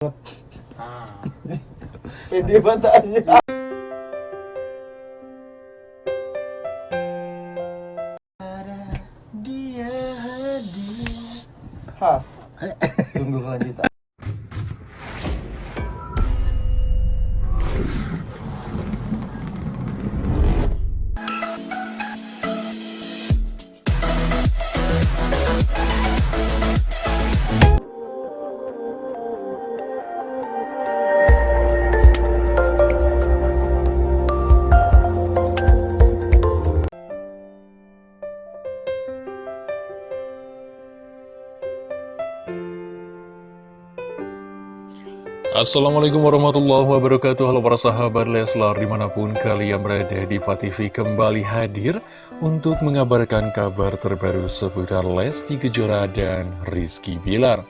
Ah. Pede banget Dia Assalamualaikum warahmatullahi wabarakatuh. Halo para sahabat Leslar di mana pun kalian berada di TV kembali hadir Untuk mengabarkan kabar terbaru seputar Lesti Kejora dan Rizky Bilar.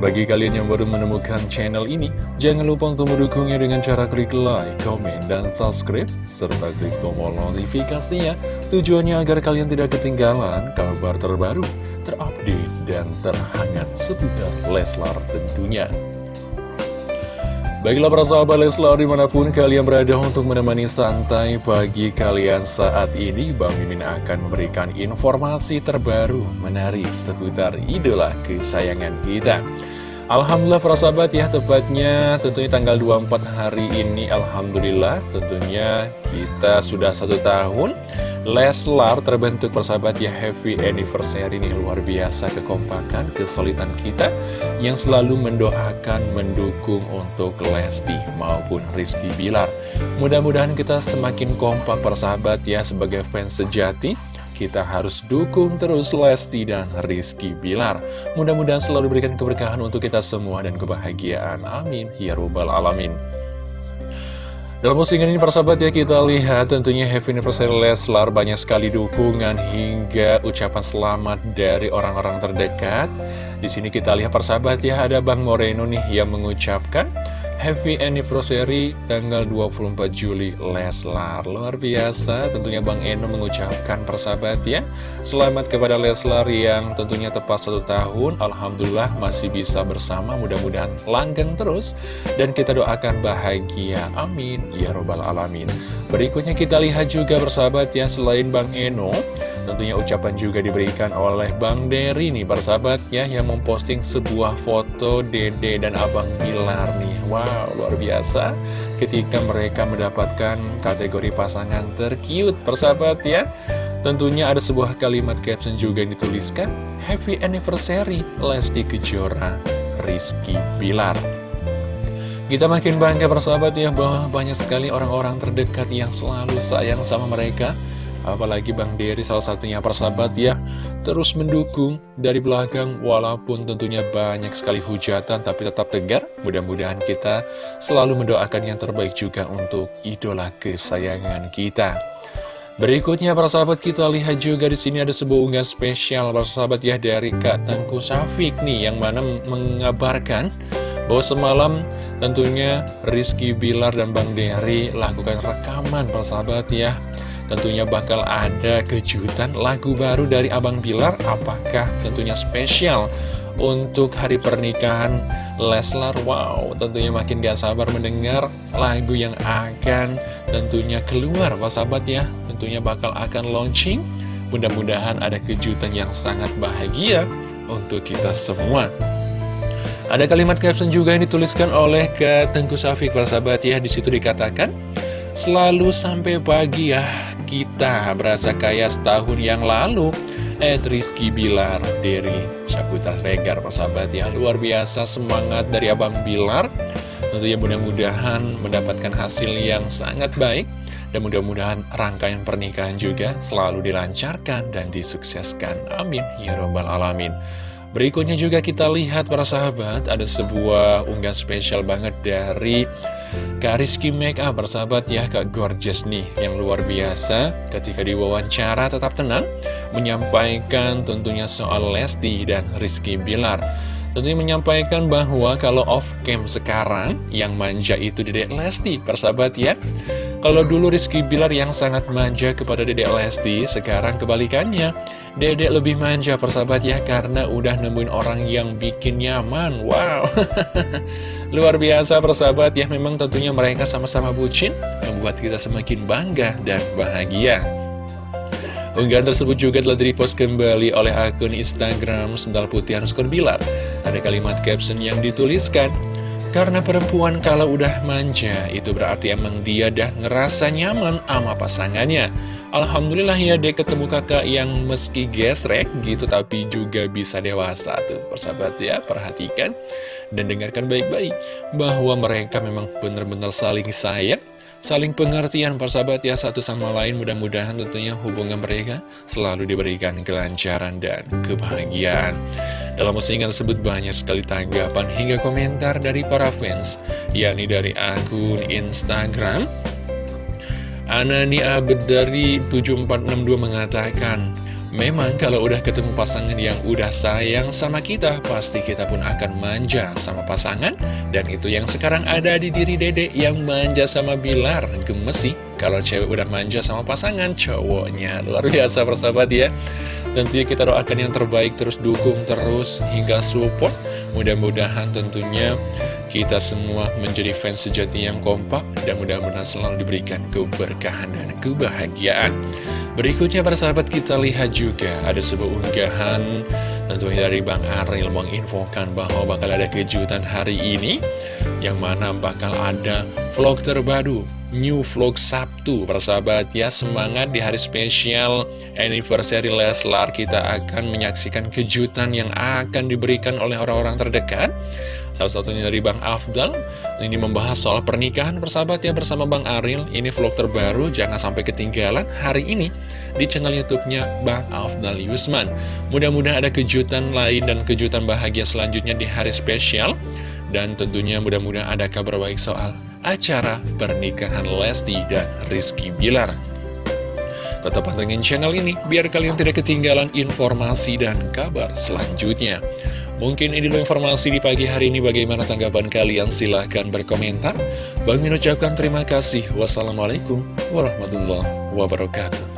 Bagi kalian yang baru menemukan channel ini Jangan lupa untuk mendukungnya dengan cara klik like, komen, dan subscribe Serta klik tombol notifikasinya. Tujuannya agar kalian tidak ketinggalan kabar terbaru terupdate dan terhangat seputar Leslar tentunya Baiklah para sahabat Leslar di mana pun kalian berada untuk menemani santai pagi kalian saat ini Bang Mimin akan memberikan informasi terbaru menarik seputar idola kesayangan kita. Alhamdulillah para sahabat ya tepatnya tentunya tanggal 24 hari ini Alhamdulillah tentunya kita sudah satu tahun Leslar terbentuk persahabat ya happy anniversary ini luar biasa kekompakan, kesulitan kita yang selalu mendoakan, mendukung untuk Lesti maupun Rizky Bilar. Mudah-mudahan kita semakin kompak persahabat ya sebagai fans sejati. Kita harus dukung terus Lesti dan Rizky Bilar. Mudah-mudahan selalu berikan keberkahan untuk kita semua dan kebahagiaan. Amin. Ya Rabbal Alamin. Dalam postingan ini persahabat ya kita lihat tentunya Happy Anniversary Leslar banyak sekali dukungan hingga ucapan selamat dari orang-orang terdekat. Di sini kita lihat persahabat ya ada Bang Moreno nih yang mengucapkan Happy Anniversary tanggal 24 Juli Leslar. Luar biasa tentunya Bang Eno mengucapkan persahabat ya. Selamat kepada Leslar yang tentunya tepat satu tahun. Alhamdulillah masih bisa bersama mudah-mudahan langgeng terus. Dan kita doakan bahagia. Amin. Ya Robbal Alamin. Berikutnya kita lihat juga persahabat ya Selain Bang Eno Tentunya ucapan juga diberikan oleh Bang Dery nih persahabat ya Yang memposting sebuah foto Dede dan Abang Bilar nih. Wow luar biasa. Ketika mereka mendapatkan kategori pasangan tercute persahabat ya. Tentunya ada sebuah kalimat caption juga yang dituliskan Happy Anniversary Lesti Kejora Rizky Bilar. Kita makin bangga persahabat ya bahwa banyak sekali orang-orang terdekat yang selalu sayang sama mereka Apalagi Bang Dery salah satunya persahabat ya Terus mendukung dari belakang Walaupun tentunya banyak sekali hujatan Tapi tetap tegar. Mudah-mudahan kita selalu mendoakan yang terbaik juga Untuk idola kesayangan kita. Berikutnya para sahabat kita lihat juga di sini ada sebuah unggahan spesial para sahabat ya dari Kak Tengku Safik nih yang mana mengabarkan bahwa semalam tentunya Rizky Bilar dan Bang Dery lakukan rekaman para sahabat ya Tentunya bakal ada kejutan lagu baru dari Abang Bilar. Apakah tentunya spesial untuk hari pernikahan Leslar? Wow tentunya makin gak sabar mendengar lagu yang akan tentunya keluar. Pak sahabat ya Tentunya bakal akan launching. Mudah-mudahan ada kejutan yang sangat bahagia untuk kita semua. Ada kalimat caption juga yang dituliskan oleh ke Tengku Safik sahabat ya Di situ dikatakan Selalu sampai pagi ya kita berasa kaya setahun yang lalu. Ed Rizky Bilar dari Syaputra Regar sahabat ya Luar biasa semangat dari Abang Bilar. Tentunya mudah-mudahan mendapatkan hasil yang sangat baik. Dan mudah-mudahan rangkaian pernikahan juga selalu dilancarkan dan disukseskan. Amin. Ya Rabbal Alamin. Berikutnya juga kita lihat para sahabat Ada sebuah unggahan spesial banget dari Kak Rizky Makeup Persahabat ya Kak Gorgeous nih Yang luar biasa. Ketika diwawancara tetap tenang Menyampaikan tentunya soal Lesti dan Rizky Bilar. Tentunya menyampaikan bahwa kalau off cam sekarang Yang manja itu Dedek Lesti Persahabat ya Kalau dulu Rizky Bilar yang sangat manja kepada Dedek Lesti, sekarang kebalikannya. Dedek lebih manja persahabat ya, karena udah nemuin orang yang bikin nyaman. Wow, luar biasa persahabat ya, memang tentunya mereka sama-sama bucin, membuat kita semakin bangga dan bahagia. Unggahan tersebut juga telah direpost kembali oleh akun Instagram Sendal Putih Bilar. Ada kalimat caption yang dituliskan, Karena perempuan kalau udah manja, itu berarti emang dia dah ngerasa nyaman sama pasangannya. Alhamdulillah ya deh ketemu kakak yang meski gesrek gitu tapi juga bisa dewasa tuh persahabat ya perhatikan dan dengarkan baik-baik bahwa mereka memang benar-benar saling sayang saling pengertian persahabat ya satu sama lain mudah-mudahan tentunya hubungan mereka selalu diberikan kelancaran dan kebahagiaan dalam postingan tersebut banyak sekali tanggapan hingga komentar dari para fans yakni dari akun Instagram Anani Abed dari 7462 mengatakan Memang kalau udah ketemu pasangan yang udah sayang sama kita, pasti kita pun akan manja sama pasangan. Dan itu yang sekarang ada di diri dede yang manja sama Bilar. Gemes sih, kalau cewek udah manja sama pasangan, cowoknya. Luar biasa persahabat ya. Tentunya kita doakan yang terbaik, terus dukung terus hingga support. Mudah-mudahan tentunya kita semua menjadi fans sejati yang kompak dan mudah-mudahan selalu diberikan keberkahan dan kebahagiaan. Berikutnya para sahabat kita lihat juga ada sebuah unggahan tentunya dari Bang Aril menginfokan bahwa bakal ada kejutan hari ini yang mana bakal ada vlog terbaru new vlog Sabtu para sahabat ya. Semangat di hari spesial anniversary Leslar. Kita akan menyaksikan kejutan yang akan diberikan oleh orang-orang terdekat. Salah satunya dari Bang Afdal. Ini membahas soal pernikahan persahabat ya bersama Bang Aril. Ini vlog terbaru, jangan sampai ketinggalan hari ini Di channel Youtubenya Bang Afdal Yusman. Mudah-mudahan ada kejutan lain dan kejutan bahagia selanjutnya di hari spesial. Dan tentunya mudah-mudahan ada kabar baik soal acara pernikahan Lesti dan Rizky Bilar Tetap pantengin channel ini biar kalian tidak ketinggalan informasi dan kabar selanjutnya. Mungkin ini dulu informasi di pagi hari ini. Bagaimana tanggapan kalian? Silahkan berkomentar. Bang Min ucapkan terima kasih. Wassalamualaikum warahmatullahi wabarakatuh.